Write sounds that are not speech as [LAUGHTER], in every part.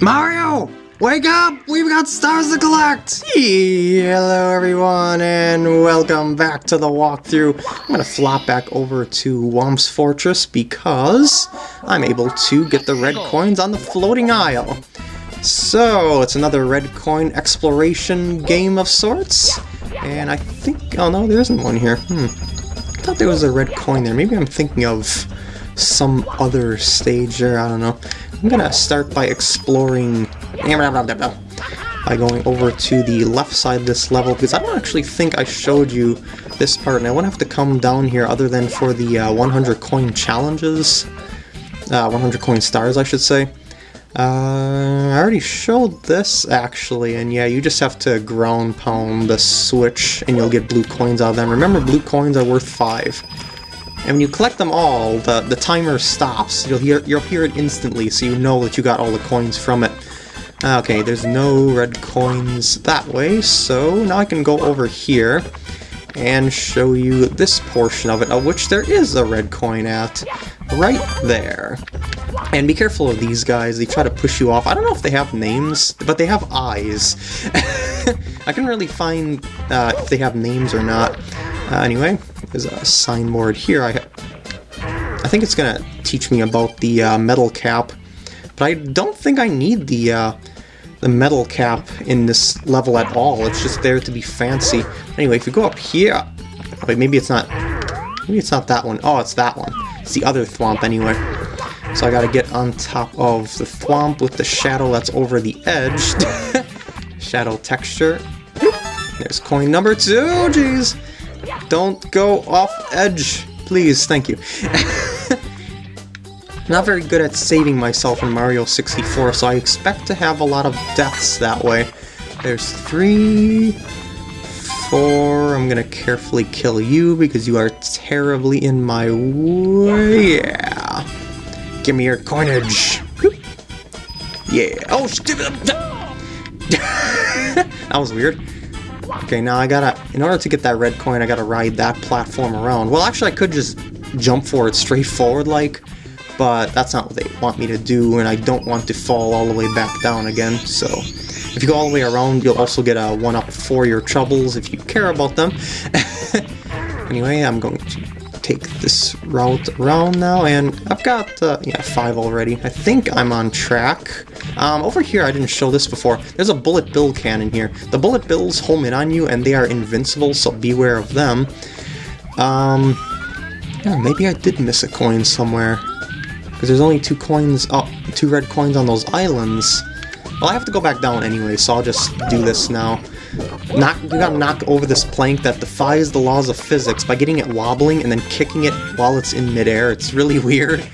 Mario! Wake up! We've got stars to collect! Hello everyone and welcome back to the walkthrough. I'm gonna flop back over to Whomp's Fortress because I'm able to get the red coins on the floating isle. So, it's another red coin exploration game of sorts. And I think... oh no, there isn't one here. Hmm. I thought there was a red coin there. Maybe I'm thinking of some other stage there, I don't know. I'm gonna start by exploring by going over to the left side of this level because I don't actually think I showed you this part and I won't have to come down here other than for the uh, 100 coin challenges. Uh, 100 coin stars I should say. Uh, I already showed this actually and yeah you just have to ground pound the switch and you'll get blue coins out of them. Remember blue coins are worth 5 and when you collect them all, the, the timer stops. You'll hear you'll hear it instantly, so you know that you got all the coins from it. Okay, there's no red coins that way, so now I can go over here and show you this portion of it, of which there is a red coin at, right there. And be careful of these guys, they try to push you off. I don't know if they have names, but they have eyes. [LAUGHS] I can really find uh, if they have names or not. Uh, anyway, there's a signboard here. I, I think it's going to teach me about the uh, metal cap, but I don't think I need the uh, the metal cap in this level at all. It's just there to be fancy. Anyway, if you go up here, wait, maybe it's not. Maybe it's not that one. Oh, it's that one. It's the other thwomp anyway. So I gotta get on top of the thwomp with the shadow that's over the edge. [LAUGHS] shadow texture. There's coin number two, jeez. Don't go off edge, please, thank you. [LAUGHS] Not very good at saving myself in Mario 64, so I expect to have a lot of deaths that way. There's three, four, I'm gonna carefully kill you because you are terribly in my way, yeah. Give me your coinage. Yeah, oh, stupid! [LAUGHS] that was weird. Okay, now I gotta, in order to get that red coin, I gotta ride that platform around. Well, actually, I could just jump for it straight forward, like, but that's not what they want me to do, and I don't want to fall all the way back down again, so... If you go all the way around, you'll also get a 1-up for your troubles if you care about them. [LAUGHS] anyway, I'm going to take this route around now, and I've got, uh, yeah, five already. I think I'm on track. Um, over here, I didn't show this before, there's a bullet bill cannon here. The bullet bills home in on you, and they are invincible, so beware of them. Um, yeah, maybe I did miss a coin somewhere. Because there's only two coins, oh, two red coins on those islands. Well, I have to go back down anyway, so I'll just do this now. Knock, you gotta knock over this plank that defies the laws of physics by getting it wobbling and then kicking it while it's in midair. It's really [LAUGHS] weird.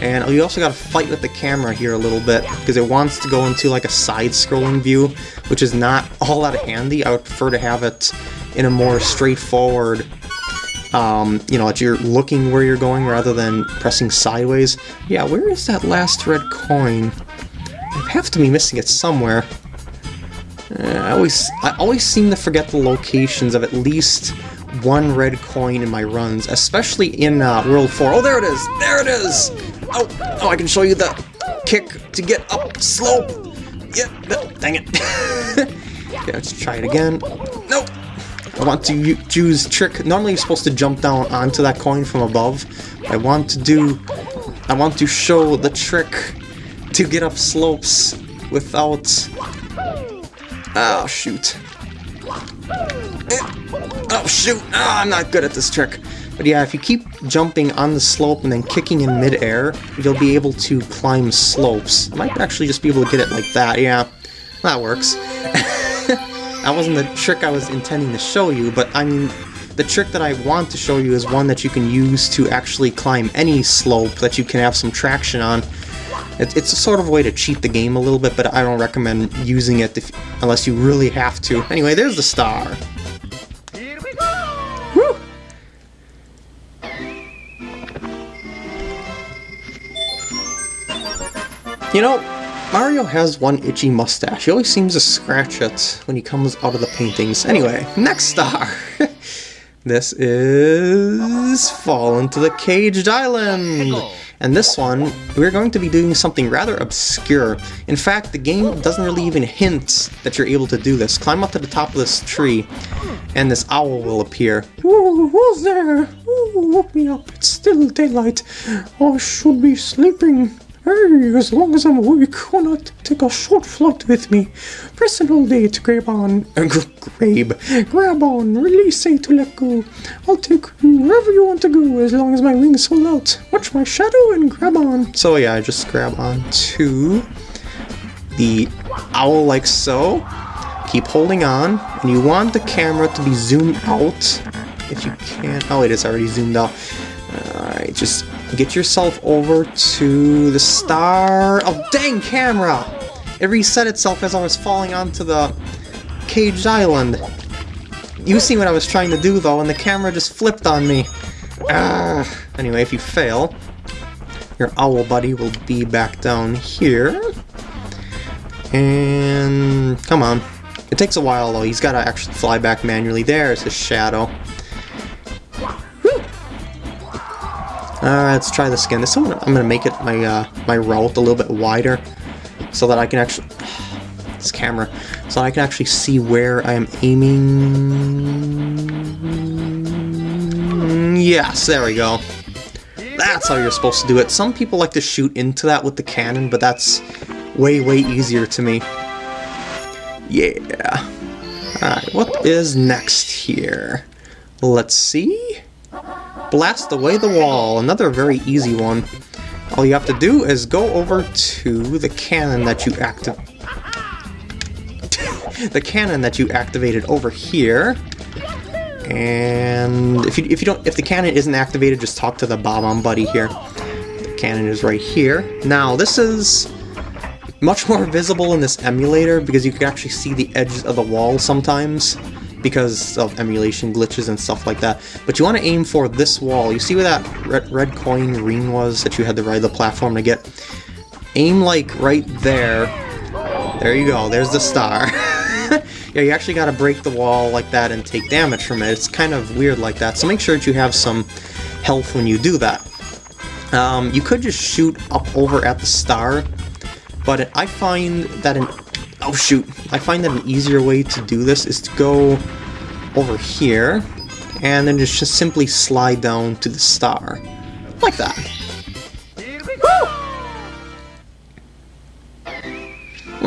And you also gotta fight with the camera here a little bit, because it wants to go into like a side-scrolling view, which is not all that handy. I would prefer to have it in a more straightforward, um, you know, that you're looking where you're going rather than pressing sideways. Yeah, where is that last red coin? I have to be missing it somewhere. Uh, I always I always seem to forget the locations of at least one red coin in my runs, especially in uh, World 4. Oh, there it is! There it is! Oh, oh, I can show you the kick to get up slope! Yeah, dang it. [LAUGHS] okay, let's try it again. Nope! I want to choose trick. Normally you're supposed to jump down onto that coin from above. I want to do... I want to show the trick to get up slopes without Oh, shoot. Eh, oh, shoot! Oh, I'm not good at this trick. But yeah, if you keep jumping on the slope and then kicking in midair, you'll be able to climb slopes. I might actually just be able to get it like that, yeah. That works. [LAUGHS] that wasn't the trick I was intending to show you, but I mean, the trick that I want to show you is one that you can use to actually climb any slope that you can have some traction on. It's a sort of way to cheat the game a little bit, but I don't recommend using it if, unless you really have to. Anyway, there's the star. You know, Mario has one itchy mustache. He always seems to scratch it when he comes out of the paintings. Anyway, next star! [LAUGHS] this is Fall into the Caged Island! And this one, we're going to be doing something rather obscure. In fact, the game doesn't really even hint that you're able to do this. Climb up to the top of this tree, and this owl will appear. Ooh, who's there? Ooh, woke me up. It's still daylight. I should be sleeping. Hey, as long as I'm awake, why not take a short flight with me? Press all day to grab on. Uh, grabe. Grab on, release A to let go. I'll take you wherever you want to go as long as my wings hold out. Watch my shadow and grab on. So yeah, I just grab on to the owl like so. Keep holding on, and you want the camera to be zoomed out if you can. Oh, it is already zoomed out. Alright, just get yourself over to the star. Oh, dang camera! It reset itself as I was falling onto the caged island. You see what I was trying to do though, and the camera just flipped on me. Ah. Anyway, if you fail, your owl buddy will be back down here. And come on. It takes a while though, he's gotta actually fly back manually. There's his shadow. Alright, let's try this again. This one, I'm gonna make it my uh, my route a little bit wider so that I can actually [SIGHS] this camera so I can actually see where I am aiming. Yes, there we go. That's how you're supposed to do it. Some people like to shoot into that with the cannon, but that's way, way easier to me. Yeah. Alright, what is next here? Let's see. Blast away the wall. Another very easy one. All you have to do is go over to the cannon that you active [LAUGHS] the cannon that you activated over here. And if you if you don't if the cannon isn't activated, just talk to the Bob-omb buddy here. The cannon is right here. Now this is much more [LAUGHS] visible in this emulator because you can actually see the edges of the wall sometimes because of emulation glitches and stuff like that. But you want to aim for this wall. You see where that red, red coin ring was that you had to ride the platform to get? Aim like right there. There you go, there's the star. [LAUGHS] yeah, you actually gotta break the wall like that and take damage from it. It's kind of weird like that, so make sure that you have some health when you do that. Um, you could just shoot up over at the star, but I find that an Oh shoot, I find that an easier way to do this is to go over here, and then just, just simply slide down to the star. Like that.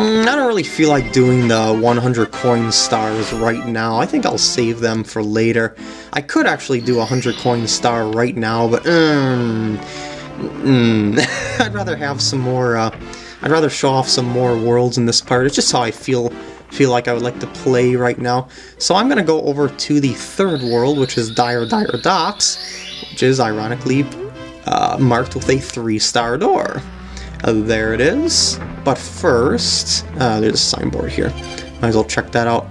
Mm, I don't really feel like doing the 100 coin stars right now. I think I'll save them for later. I could actually do a 100 coin star right now, but mm, mm, [LAUGHS] I'd rather have some more uh, I'd rather show off some more worlds in this part. It's just how I feel feel like I would like to play right now. So I'm going to go over to the third world, which is Dire Dire Docks, which is ironically uh, marked with a three-star door. Uh, there it is. But first, uh, there's a signboard here. Might as well check that out.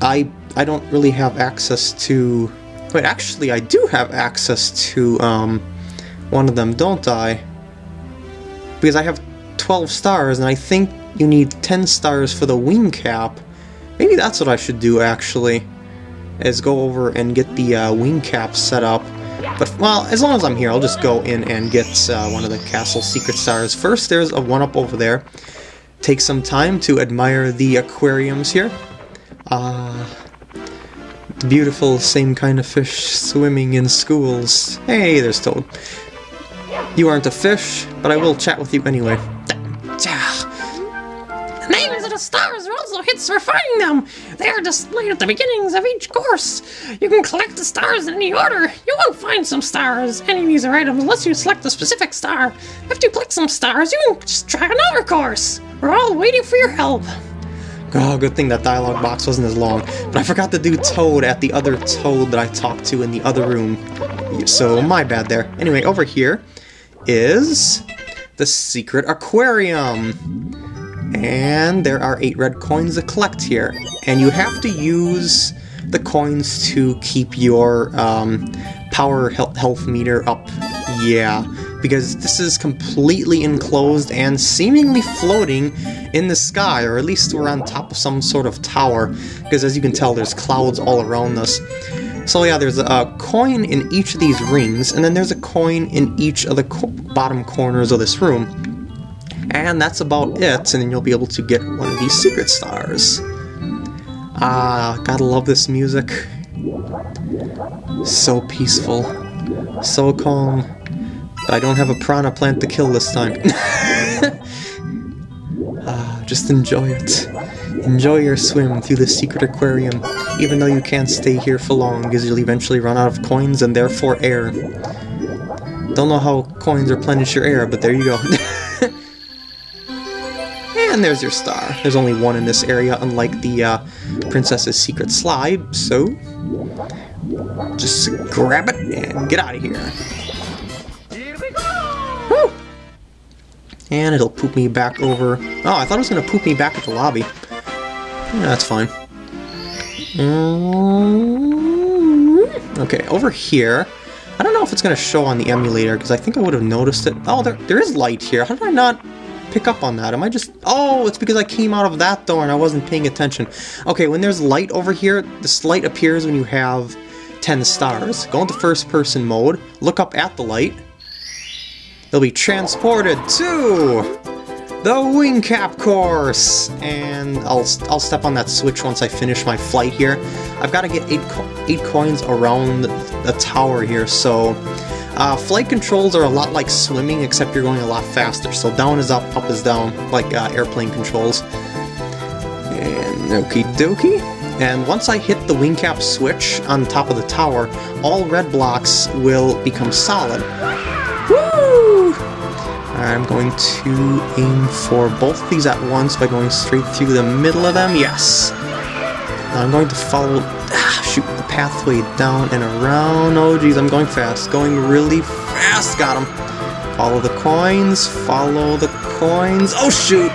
I I don't really have access to... Wait, actually, I do have access to um, one of them, don't I? Because I have 12 stars, and I think you need 10 stars for the wing cap. Maybe that's what I should do, actually, is go over and get the uh, wing cap set up. But, well, as long as I'm here, I'll just go in and get uh, one of the castle secret stars. First, there's a one-up over there. Take some time to admire the aquariums here. Uh, beautiful same kind of fish swimming in schools. Hey, there's Toad. You aren't a fish, but I will chat with you anyway. For finding them. They are displayed at the beginnings of each course. You can collect the stars in any order. You won't find some stars, any of these are items, unless you select a specific star. After you collect some stars, you can just try another course. We're all waiting for your help. Oh, good thing that dialogue box wasn't as long. But I forgot to do Toad at the other Toad that I talked to in the other room. So, my bad there. Anyway, over here is the secret aquarium. And there are eight red coins to collect here. And you have to use the coins to keep your um, power health meter up. Yeah, because this is completely enclosed and seemingly floating in the sky, or at least we're on top of some sort of tower, because as you can tell, there's clouds all around us. So yeah, there's a coin in each of these rings, and then there's a coin in each of the co bottom corners of this room. And that's about it, and then you'll be able to get one of these secret stars. Ah, gotta love this music. So peaceful. So calm. But I don't have a Piranha Plant to kill this time. [LAUGHS] ah, just enjoy it. Enjoy your swim through the secret aquarium, even though you can't stay here for long because you'll eventually run out of coins and therefore air. Don't know how coins replenish your air, but there you go. [LAUGHS] and there's your star. There's only one in this area, unlike the uh, Princess's Secret Slide, so just grab it and get out of here. here Woo! And it'll poop me back over. Oh, I thought it was going to poop me back at the lobby. Yeah, that's fine. Mm, okay, over here. I don't know if it's going to show on the emulator, because I think I would have noticed it. Oh, there, there is light here. How did I not pick up on that? Am I just... Oh, it's because I came out of that door and I wasn't paying attention. Okay, when there's light over here, this light appears when you have 10 stars. Go into first person mode, look up at the light. They'll be transported to the wing cap course! And I'll, I'll step on that switch once I finish my flight here. I've got to get 8, co eight coins around the tower here, so... Uh, flight controls are a lot like swimming, except you're going a lot faster. So down is up, up is down, like uh, airplane controls. And okie dokie. And once I hit the wing cap switch on top of the tower, all red blocks will become solid. Woo! I'm going to aim for both these at once by going straight through the middle of them. Yes! I'm going to follow, pathway down and around. Oh geez, I'm going fast. Going really fast. Got him. Follow the coins. Follow the coins. Oh shoot!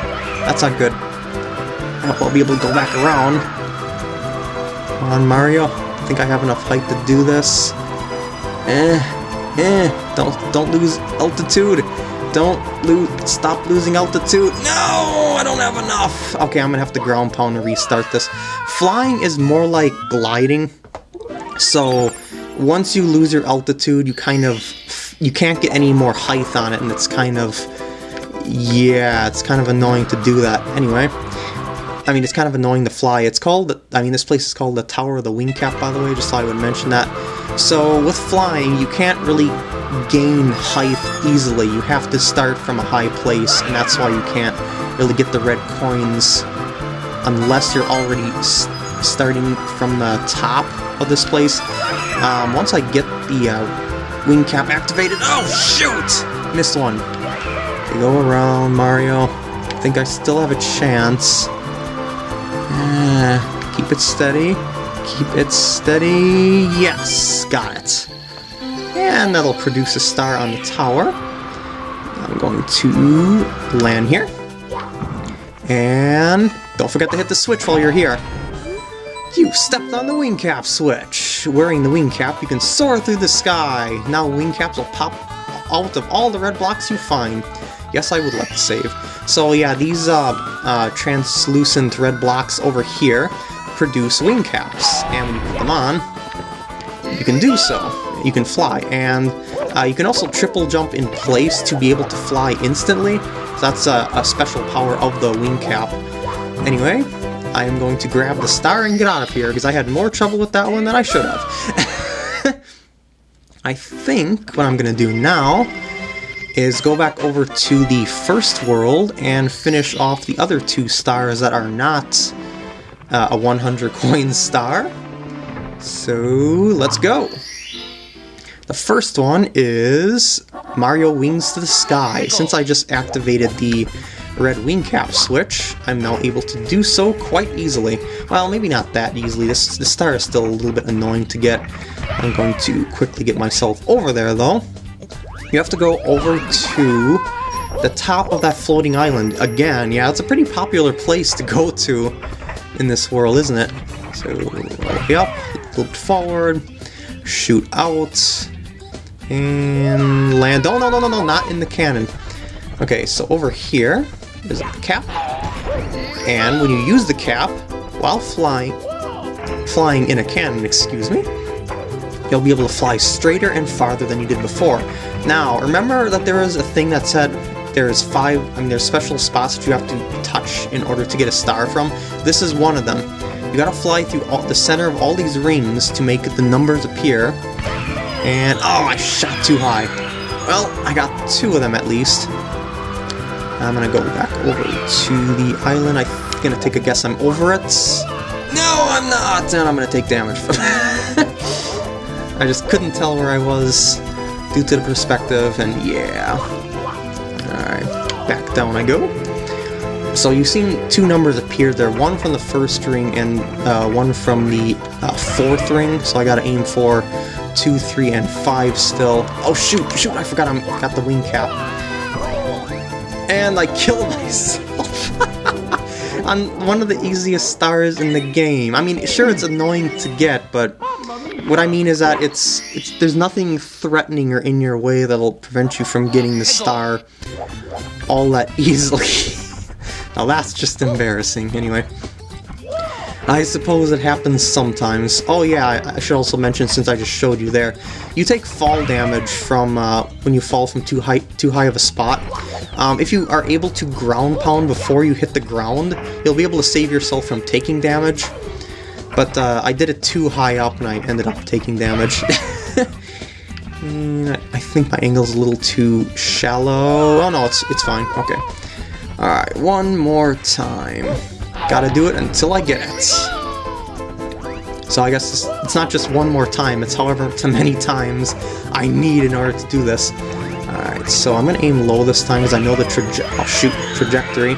That's not good. I hope I'll be able to go back around. Come on, Mario. I think I have enough height to do this. Eh, eh. Don't, don't lose altitude. Don't lose. Stop losing altitude. No, I don't have enough. Okay, I'm gonna have to ground pound to restart this. Flying is more like gliding. So once you lose your altitude, you kind of you can't get any more height on it, and it's kind of yeah, it's kind of annoying to do that. Anyway. I mean, it's kind of annoying to fly. It's called, I mean, this place is called the Tower of the Wing Cap, by the way, just thought I would mention that. So, with flying, you can't really gain height easily. You have to start from a high place, and that's why you can't really get the red coins unless you're already starting from the top of this place. Um, once I get the uh, wing cap activated... Oh, shoot! Missed one. Okay, go around, Mario. I think I still have a chance. Uh, keep it steady. Keep it steady. Yes, got it. And that'll produce a star on the tower. I'm going to land here. And don't forget to hit the switch while you're here. You stepped on the wing cap switch. Wearing the wing cap, you can soar through the sky. Now wing caps will pop out of all the red blocks you find. Yes, I would like to save. So yeah, these uh, uh, translucent red blocks over here produce wing caps, and when you put them on, you can do so. You can fly, and uh, you can also triple jump in place to be able to fly instantly. So that's a, a special power of the wing cap. Anyway, I am going to grab the star and get out of here, because I had more trouble with that one than I should have. [LAUGHS] I think what I'm going to do now is go back over to the first world and finish off the other two stars that are not uh, a 100 coin [LAUGHS] star. So, let's go! The first one is Mario Wings to the Sky. Since I just activated the red wing cap switch, I'm now able to do so quite easily. Well, maybe not that easily. This, this star is still a little bit annoying to get. I'm going to quickly get myself over there, though. You have to go over to the top of that floating island. Again, yeah, it's a pretty popular place to go to in this world, isn't it? So, way up, loop forward, shoot out, and land. Oh, no, no, no, no, not in the cannon. Okay, so over here is the cap, and when you use the cap while flying, flying in a cannon, excuse me, you'll be able to fly straighter and farther than you did before. Now, remember that there was a thing that said there's five, I mean, there's special spots that you have to touch in order to get a star from. This is one of them. You gotta fly through all, the center of all these rings to make the numbers appear. And, oh, I shot too high. Well, I got two of them at least. I'm gonna go back over to the island. I'm gonna take a guess I'm over it. No, I'm not! And I'm gonna take damage from [LAUGHS] I just couldn't tell where I was due to the perspective, and yeah. Alright, back down I go. So you've seen two numbers appear there, one from the first ring and uh, one from the uh, fourth ring, so I gotta aim for two, three, and five still. Oh shoot, shoot, I forgot I got the wing cap. And I killed myself [LAUGHS] on one of the easiest stars in the game. I mean, sure, it's annoying to get, but what I mean is that it's, it's there's nothing threatening or in your way that'll prevent you from getting the star all that easily. [LAUGHS] now that's just embarrassing. Anyway. I suppose it happens sometimes. Oh yeah, I should also mention, since I just showed you there, you take fall damage from uh, when you fall from too high, too high of a spot. Um, if you are able to ground pound before you hit the ground, you'll be able to save yourself from taking damage. But uh, I did it too high up and I ended up taking damage. [LAUGHS] Mm, I think my angle's a little too shallow. Oh no, it's, it's fine. Okay. Alright, one more time. Gotta do it until I get it. So I guess it's, not just one more time, it's however [LAUGHS] many times I need in order to do this. Alright, so I'm gonna aim low this time because I know the traje oh, shoot, trajectory.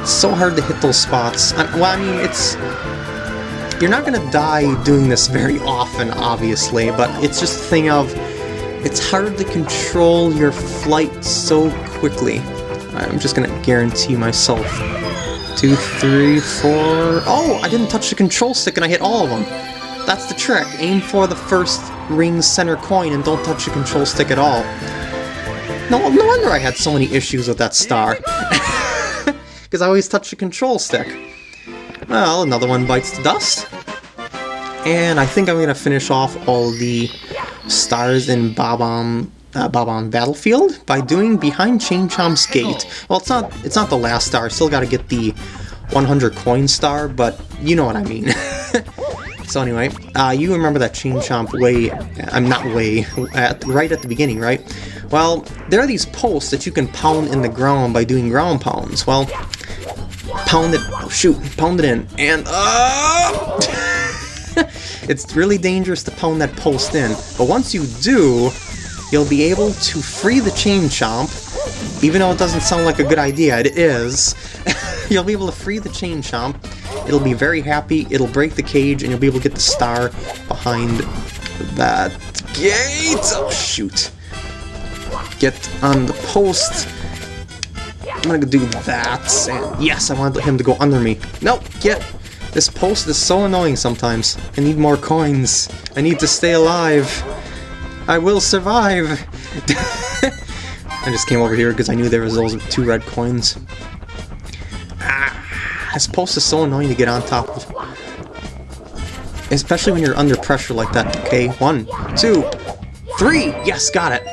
It's so hard to hit those spots. I, well, I mean, it's... You're not gonna die doing this very often, obviously, but it's just a thing of... It's hard to control your flight so quickly. I'm just gonna guarantee myself. Two, three, four... Oh, I didn't touch the control stick and I hit all of them. That's the trick. Aim for the first ring center coin and don't touch the control stick at all. No, no wonder I had so many issues with that star. Because [LAUGHS] I always touch the control stick. Well, another one bites the dust. And I think I'm going to finish off all the stars in Bob-omb uh, Bob-omb Battlefield by doing Behind Chain Chomp's Gate. Well, it's not it's not the last star. Still got to get the 100 coin star, but you know what I mean. [LAUGHS] so anyway, uh, you remember that Chain Chomp way, I'm not way, at, right at the beginning, right? Well, there are these posts that you can pound in the ground by doing ground pounds. Well, pound it, oh shoot, pound it in, and uh, [LAUGHS] it's really dangerous to pound that post in. But once you do, you'll be able to free the Chain Chomp, even though it doesn't sound like a good idea, it is. [LAUGHS] you'll be able to free the Chain Chomp, it'll be very happy, it'll break the cage, and you'll be able to get the star behind that gate! Oh, shoot. Get on the post. I'm gonna do that, and yes, I want him to go under me. Nope, get... This post is so annoying sometimes. I need more coins. I need to stay alive. I will survive! [LAUGHS] I just came over here because I knew there was those two red coins. Ah, this post is so annoying to get on top of. Especially when you're under pressure like that. Okay, one, two, three! Yes, got it!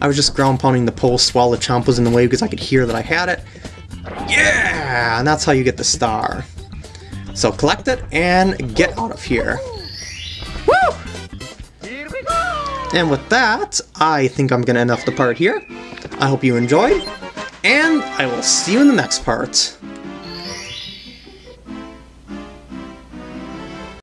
I was just ground pounding the post while the chomp was in the way because I could hear that I had it. Yeah! And that's how you get the star. So collect it and get out of here. And with that, I think I'm going to end off the part here. I hope you enjoyed, and I will see you in the next part.